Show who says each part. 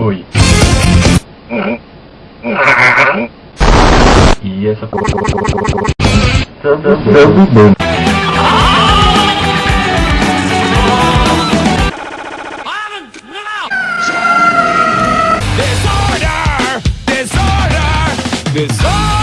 Speaker 1: Oi. E essa Tamo bom. Disorder! Disorder! Disorder!